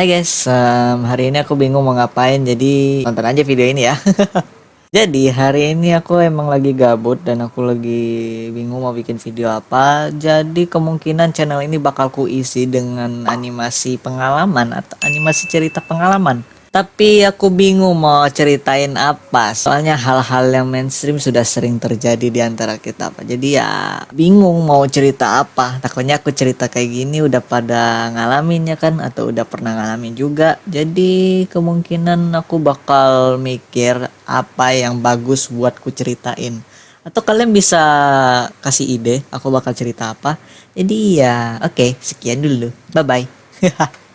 Hai guys, um, hari ini aku bingung mau ngapain jadi tonton aja video ini ya. jadi hari ini aku emang lagi gabut dan aku lagi bingung mau bikin video apa. Jadi kemungkinan channel ini bakal ku isi dengan animasi pengalaman atau animasi cerita pengalaman. Tapi aku bingung mau ceritain apa. Soalnya hal-hal yang mainstream sudah sering terjadi di antara kita apa Jadi ya bingung mau cerita apa. Takutnya aku cerita kayak gini udah pada ngalamin ya kan Atau udah pernah ngalamin juga. Jadi kemungkinan aku bakal mikir apa yang bagus buat ku ceritain. Atau kalian bisa kasih ide aku bakal cerita apa. Jadi ya oke okay, sekian dulu. Bye bye